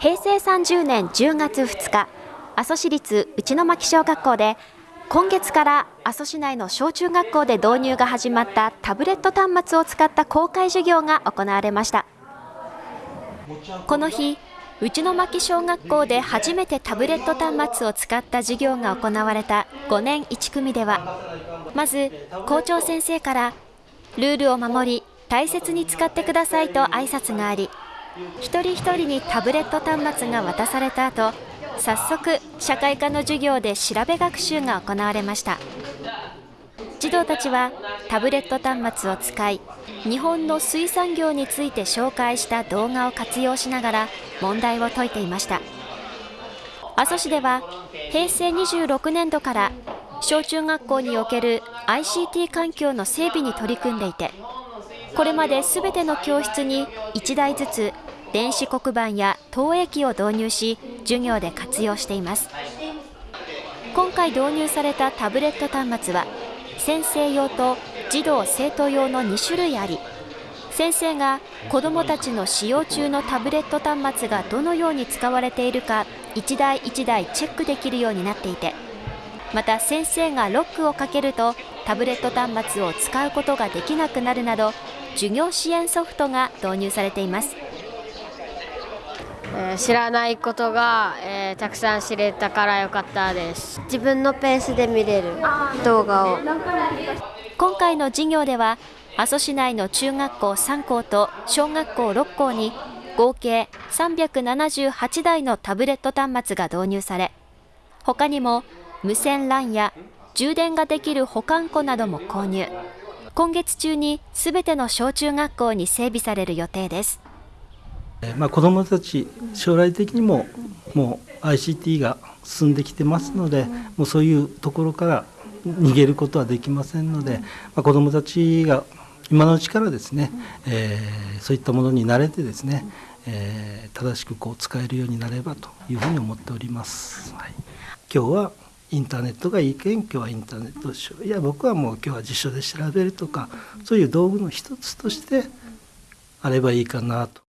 平成30年10月2日阿蘇市立内牧小学校で今月から阿蘇市内の小中学校で導入が始まったタブレット端末を使った公開授業が行われました。この日内牧小学校で初めてタブレット端末を使った授業が行われた5年1組ではまず校長先生からルールを守り大切に使ってくださいと挨拶があり一人一人にタブレット端末が渡された後早速社会科の授業で調べ学習が行われました。児童たちはタブレット端末を使い日本の水産業について紹介した動画を活用しながら問題を解いていました。阿蘇市では平成26年度から小中学校における ICT 環境の整備に取り組んでいてこれまで全ての教室に1台ずつ電子黒板や投影機を導入し授業で活用しています。今回導入されたタブレット端末は先生用と児童生徒用の2種類あり先生が子どもたちの使用中のタブレット端末がどのように使われているか1台1台チェックできるようになっていてまた先生がロックをかけるとタブレット端末を使うことができなくなるなど授業支援ソフトが導入されています、え、知らないことが、えー、たくさん知れたからよかったです。自分のペースで見れる動画を。今回の授業では阿蘇市内の中学校3校と小学校6校に合計378台のタブレット端末が導入され他にも無線 LAN や充電ができる保管庫なども購入。今月中にすべての小中学校に整備される予定です。まあ、子どもたち将来的にももう ICT が進んできてますのでもうそういうところから逃げることはできませんので、まあ、子どもたちが今のうちからですね、えー、そういったものに慣れてですね、えー、正しくこう使えるようになればというふうに思っております。はい、今日はインターネットがいいけん今日はインターネットしよういや僕はもう今日は辞書で調べるとかそういう道具の一つとしてあればいいかなと。